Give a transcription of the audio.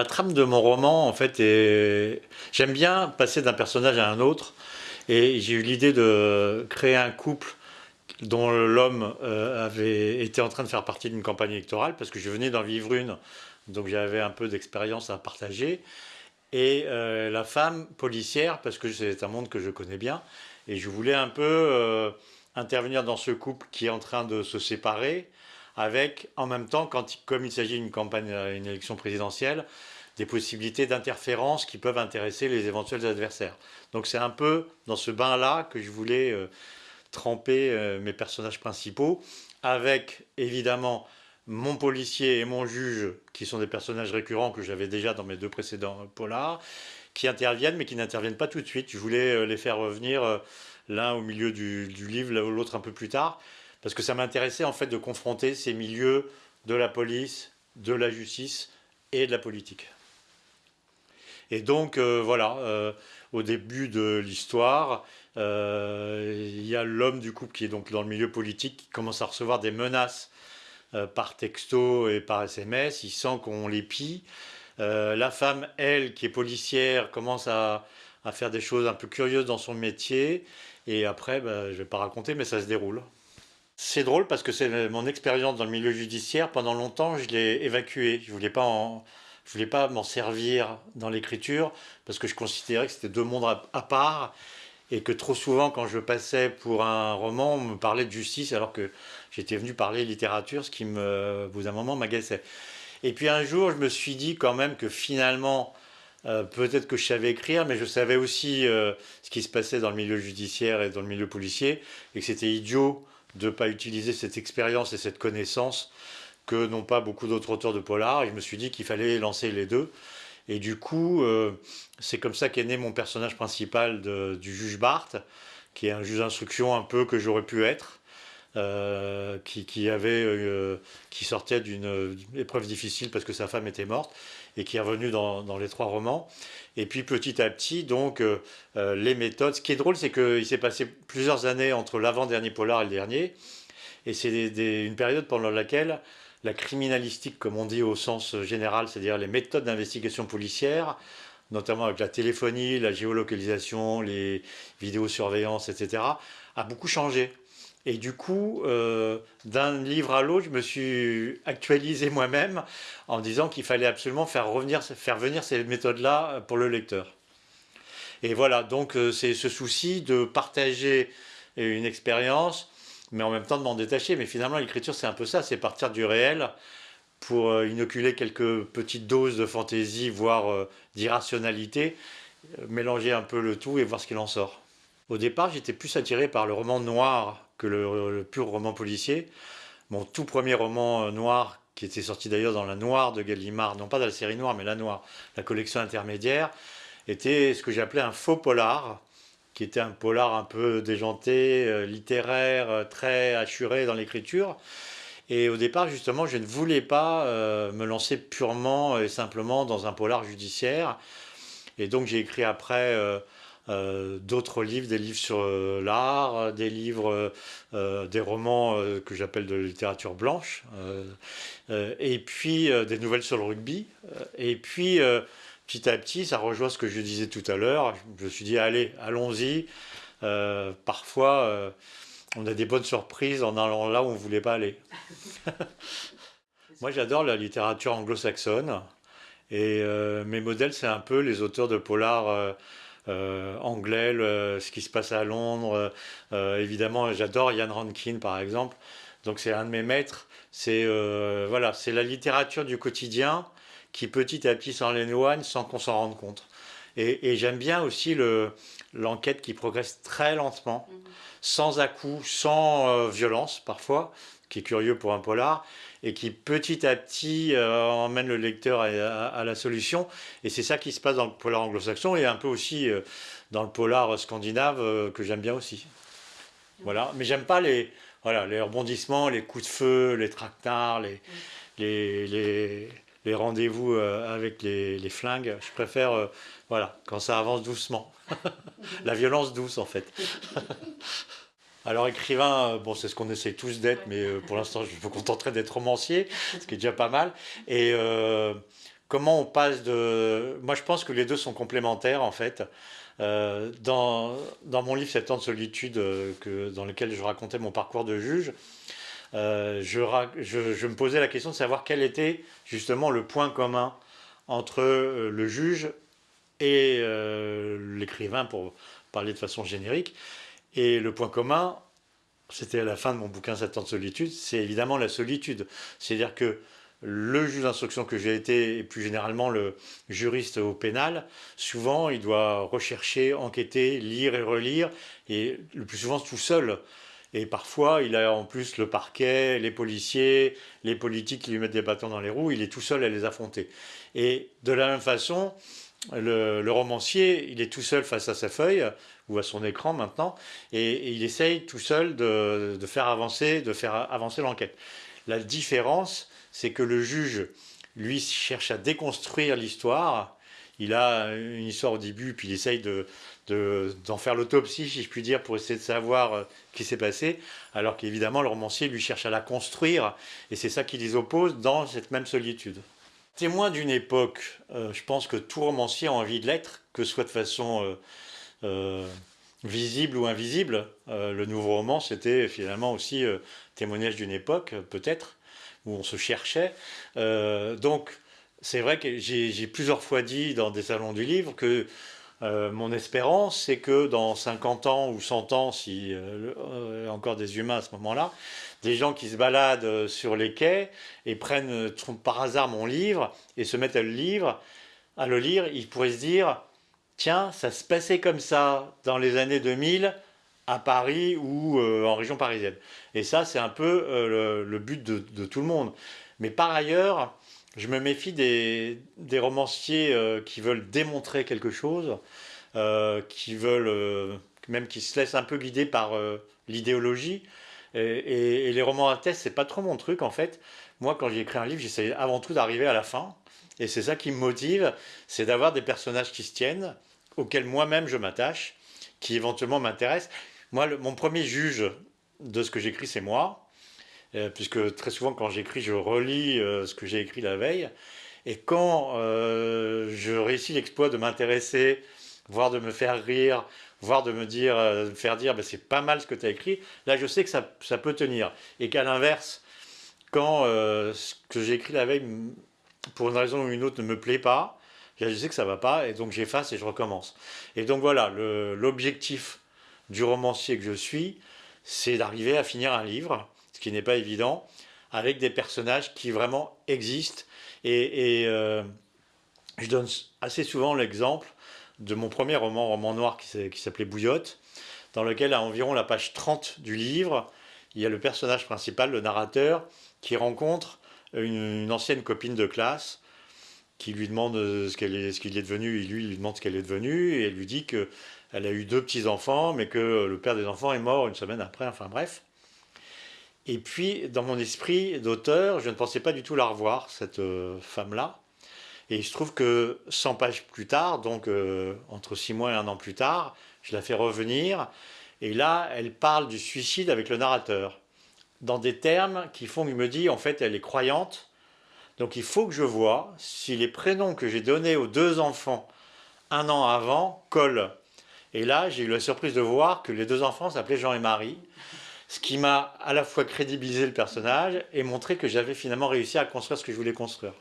La trame de mon roman, en fait, est... j'aime bien passer d'un personnage à un autre. Et j'ai eu l'idée de créer un couple dont l'homme euh, avait été en train de faire partie d'une campagne électorale, parce que je venais d'en vivre une, donc j'avais un peu d'expérience à partager. Et euh, la femme policière, parce que c'est un monde que je connais bien, et je voulais un peu euh, intervenir dans ce couple qui est en train de se séparer, avec en même temps, comme il s'agit d'une campagne, une élection présidentielle, des possibilités d'interférence qui peuvent intéresser les éventuels adversaires. Donc c'est un peu dans ce bain-là que je voulais tremper euh, mes personnages principaux, avec évidemment mon policier et mon juge, qui sont des personnages récurrents que j'avais déjà dans mes deux précédents polars, qui interviennent, mais qui n'interviennent pas tout de suite. Je voulais euh, les faire revenir euh, l'un au milieu du, livre, l'autre un peu plus tard, parce que ça m'intéressait en fait de confronter ces milieux de la police, de la justice et de la politique. Et donc voilà, au début de l'histoire, euh, il y a l'homme du couple qui est donc dans le milieu politique qui commence à recevoir des menaces euh, par texto et par SMS. Il sent qu'on l'épie. Euh, la femme, elle, qui est policière, commence à, faire des choses un peu curieuses dans son métier. Et après, bah, je ne vais pas raconter, mais ça se déroule. C'est drôle parce que c'est mon expérience dans le milieu judiciaire. Pendant longtemps, je l'ai évacué. Je voulais pas voulais pas m'en servir dans l'écriture parce que je considérais que c'était deux mondes à part et que trop souvent, quand je passais pour un roman, on me parlait de justice alors que j'étais venu parler littérature, ce qui, me, au bout d'un moment, m'agaçait. Et puis un jour, je me suis dit quand même que finalement, euh, peut-être que je savais écrire, mais je savais aussi euh, ce qui se passait dans le milieu judiciaire et dans le milieu policier, et que c'était idiot de ne pas utiliser cette expérience et cette connaissance que n'ont pas beaucoup d'autres auteurs de polar. Et je me suis dit qu'il fallait lancer les deux. Et du coup, euh, c'est comme ça qu'est né mon personnage principal du juge Barthes, qui est un juge d'instruction un peu que j'aurais pu être, euh, euh, qui sortait d'une épreuve difficile parce que sa femme était morte, et qui est revenu dans, les trois romans. Et puis petit à petit, donc, les méthodes. Ce qui est drôle, c'est qu'il s'est passé plusieurs années entre l'avant-dernier polar et le dernier, et c'est une période pendant laquelle la criminalistique, comme on dit au sens général, c'est-à-dire les méthodes d'investigation policière, notamment avec la téléphonie, la géolocalisation, les vidéosurveillances, etc., a beaucoup changé. Et du coup, euh, d'un livre à l'autre, je me suis actualisé moi-même en disant qu'il fallait absolument faire, revenir, faire venir ces méthodes-là pour le lecteur. Et voilà, donc euh, c'est ce souci de partager une expérience mais en même temps de m'en détacher. Mais finalement, l'écriture, c'est un peu ça, c'est partir du réel pour euh, inoculer quelques petites doses de fantaisie, voire d'irrationalité, mélanger un peu le tout et voir ce qu'il en sort. Au départ, j'étais plus attiré par le roman noir que le, pur roman policier. Mon tout premier roman noir, qui était sorti d'ailleurs dans la Noire de Gallimard, non pas dans la série Noire, mais la Noire, la collection intermédiaire, était ce que j'appelais un faux polar, qui était un polar un peu déjanté, euh, littéraire, euh, très assuré dans l'écriture. Et au départ, justement, je ne voulais pas euh, me lancer purement et simplement dans un polar judiciaire. Et donc, j'ai écrit après d'autres livres, des livres sur l'art, des livres, des romans que j'appelle de littérature blanche, et puis des nouvelles sur le rugby. et puis, petit à petit, ça rejoint ce que je disais tout à l'heure. Je me suis dit, allez, allons-y. Euh, parfois, euh, on a des bonnes surprises en allant là où on ne voulait pas aller. Moi, j'adore la littérature anglo-saxonne. Et euh, mes modèles, c'est un peu les auteurs de polar anglais, ce qui se passe à Londres. évidemment, j'adore Ian Rankin, par exemple. Donc, c'est un de mes maîtres. C'est voilà, c'est la littérature du quotidien qui petit à petit s'éloigne sans qu'on s'en rende compte. Et, j'aime bien aussi l'enquête qui progresse très lentement, mhm. sans à-coups, sans euh, violence parfois, qui est curieux pour un polar, et qui petit à petit euh, emmène le lecteur à, la solution. Et c'est ça qui se passe dans le polar anglo-saxon et un peu aussi euh, dans le polar scandinave que j'aime bien aussi. Voilà, mais j'aime pas les, voilà, les rebondissements, les coups de feu, les tractards, les, les les rendez-vous euh, avec les, flingues. Je préfère, euh, voilà, quand ça avance doucement. la violence douce, en fait. Alors écrivain, euh, bon, c'est ce qu'on essaie tous d'être, mais pour l'instant, je me contenterai d'être romancier, ce qui est déjà pas mal. Et comment on passe de... Moi, je pense que les deux sont complémentaires, en fait. Euh, dans, dans, mon livre « Sept ans de solitude euh, que, dans lequel je racontais mon parcours de juge, euh, je, je, me posais la question de savoir quel était justement le point commun entre le juge et l'écrivain, pour parler de façon générique. Et le point commun, c'était à la fin de mon bouquin « Sept ans de solitude », c'est évidemment la solitude. C'est-à-dire que le juge d'instruction que j'ai été, et plus généralement le juriste au pénal, souvent il doit rechercher, enquêter, lire et relire, et le plus souvent tout seul. Et parfois, il a en plus le parquet, les policiers, les politiques qui lui mettent des bâtons dans les roues, il est tout seul à les affronter. Et de la même façon, le, romancier, il est tout seul face à sa feuille, ou à son écran maintenant, et, il essaye tout seul de, de, faire avancer, de faire avancer l'enquête. La différence, c'est que le juge, lui, cherche à déconstruire l'histoire. Il a une histoire au début, puis il essaye d'en faire l'autopsie, si je puis dire, pour essayer de savoir euh, ce qui s'est passé, alors qu'évidemment, le romancier, lui, cherche à la construire, et c'est ça qui les oppose dans cette même solitude. Témoin d'une époque, euh, je pense que tout romancier a envie de l'être, que ce soit de façon euh, visible ou invisible. le nouveau roman, c'était finalement aussi témoignage d'une époque, peut-être où on se cherchait. Euh, donc, c'est vrai que j'ai plusieurs fois dit dans des salons du livre que euh, mon espérance, c'est que dans 50 ans ou 100 ans, si euh, encore des humains à ce moment-là, des gens qui se baladent sur les quais et prennent par hasard mon livre et se mettent à le lire, à le lire, ils pourraient se dire tiens, ça se passait comme ça dans les années 2000 à Paris ou euh, en région parisienne. Et ça, c'est un peu euh, le, but de, tout le monde. Mais par ailleurs, je me méfie des, romanciers euh, qui veulent démontrer quelque chose, qui veulent, même qui se laissent un peu guider par l'idéologie. Et, les romans à test, c'est pas trop mon truc en fait. Moi, quand j'écris un livre, j'essaie avant tout d'arriver à la fin. Et c'est ça qui me motive, c'est d'avoir des personnages qui se tiennent, auxquels moi-même je m'attache, qui éventuellement m'intéressent. Moi, mon premier juge de ce que j'écris, c'est moi. Euh, puisque très souvent, quand j'écris, je relis euh, ce que j'ai écrit la veille. Et quand euh, je réussis l'exploit de m'intéresser, voire de me faire rire, voire de me dire, de faire dire, ben, c'est pas mal ce que tu as écrit, là, je sais que ça, ça peut tenir. Et qu'à l'inverse, quand ce que j'ai écrit la veille, pour une raison ou une autre, ne me plaît pas, je sais que ça va pas, et donc j'efface et je recommence. Et donc voilà, l'objectif du romancier que je suis, c'est d'arriver à finir un livre, ce qui n'est pas évident, avec des personnages qui vraiment existent. Et, euh, je donne assez souvent l'exemple de mon premier roman, roman noir, qui s'appelait Bouillotte, dans lequel, à environ la page 30 du livre, il y a le personnage principal, le narrateur, qui rencontre une, ancienne copine de classe, qui lui demande ce qu'il est, est, devenu, et lui, il lui demande ce qu'elle est devenue, et elle lui dit que elle a eu deux petits-enfants, mais que le père des enfants est mort une semaine après, enfin bref. Et puis, dans mon esprit d'auteur, je ne pensais pas du tout la revoir, cette euh, femme-là. Et il se trouve que 100 pages plus tard, donc euh, entre 6 mois et un an plus tard, je la fais revenir. Et là, elle parle du suicide avec le narrateur. Dans des termes qui font qu'il me dit, en fait, elle est croyante. Donc il faut que je vois si les prénoms que j'ai donnés aux deux enfants un an avant collent. Et là, j'ai eu la surprise de voir que les deux enfants s'appelaient Jean et Marie, ce qui m'a à la fois crédibilisé le personnage et montré que j'avais finalement réussi à construire ce que je voulais construire.